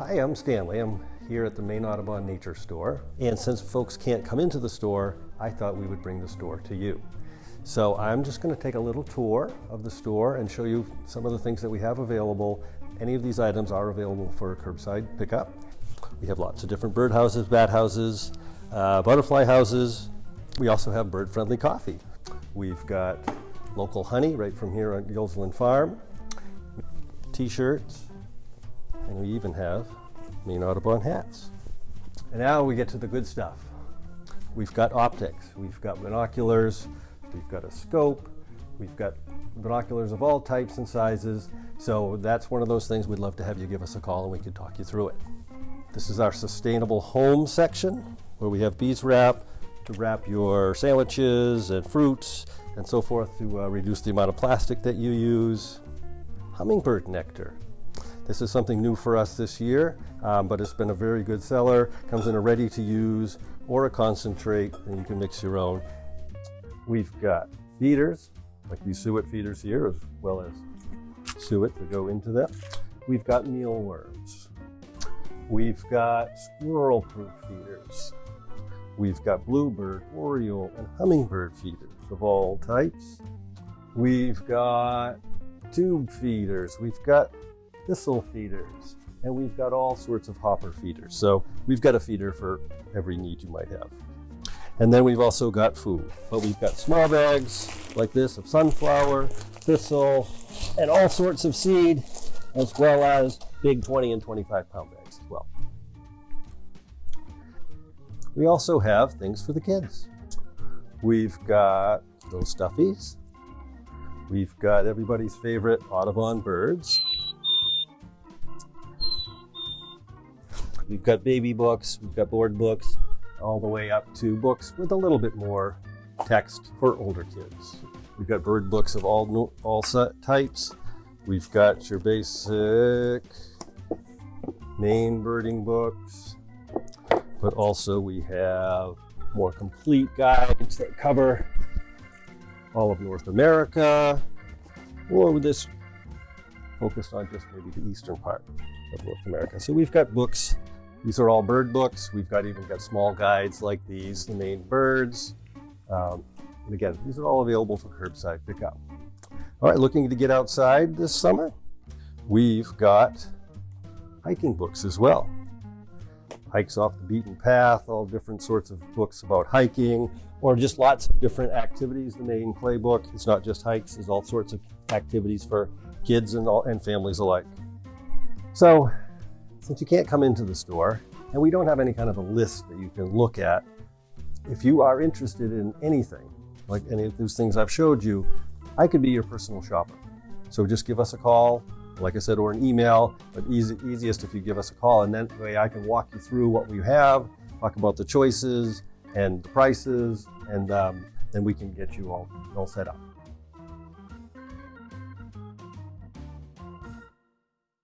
Hi, I'm Stanley. I'm here at the Maine Audubon Nature Store. And since folks can't come into the store, I thought we would bring the store to you. So I'm just going to take a little tour of the store and show you some of the things that we have available. Any of these items are available for curbside pickup. We have lots of different bird houses, bat houses, uh, butterfly houses. We also have bird-friendly coffee. We've got local honey right from here on Gilsland Farm, t-shirts, and we even have Maine Audubon hats. And now we get to the good stuff. We've got optics, we've got binoculars, we've got a scope, we've got binoculars of all types and sizes. So that's one of those things we'd love to have you give us a call and we could talk you through it. This is our sustainable home section where we have bees wrap to wrap your sandwiches and fruits and so forth to uh, reduce the amount of plastic that you use. Hummingbird nectar. This is something new for us this year, um, but it's been a very good seller. Comes in a ready to use or a concentrate, and you can mix your own. We've got feeders, like these suet feeders here, as well as suet to go into them. We've got mealworms. We've got squirrel-proof feeders. We've got bluebird, oriole, and hummingbird feeders of all types. We've got tube feeders. We've got thistle feeders, and we've got all sorts of hopper feeders. So we've got a feeder for every need you might have. And then we've also got food, but we've got small bags like this of sunflower, thistle, and all sorts of seed, as well as big 20 and 25 pound bags as well. We also have things for the kids. We've got those stuffies. We've got everybody's favorite Audubon birds. We've got baby books, we've got board books, all the way up to books with a little bit more text for older kids. We've got bird books of all, all types. We've got your basic Maine birding books, but also we have more complete guides that cover all of North America, or with this focused on just maybe the eastern part of North America. So we've got books these are all bird books. We've got even got small guides like these, the Maine birds. Um, and again, these are all available for curbside pickup. All right, looking to get outside this summer? We've got hiking books as well. Hikes off the beaten path, all different sorts of books about hiking, or just lots of different activities. The Maine playbook, it's not just hikes, there's all sorts of activities for kids and, all, and families alike. So since you can't come into the store and we don't have any kind of a list that you can look at, if you are interested in anything, like any of those things I've showed you, I could be your personal shopper. So just give us a call, like I said, or an email, but easy, easiest if you give us a call and then way I can walk you through what we have, talk about the choices and the prices, and um, then we can get you all, all set up.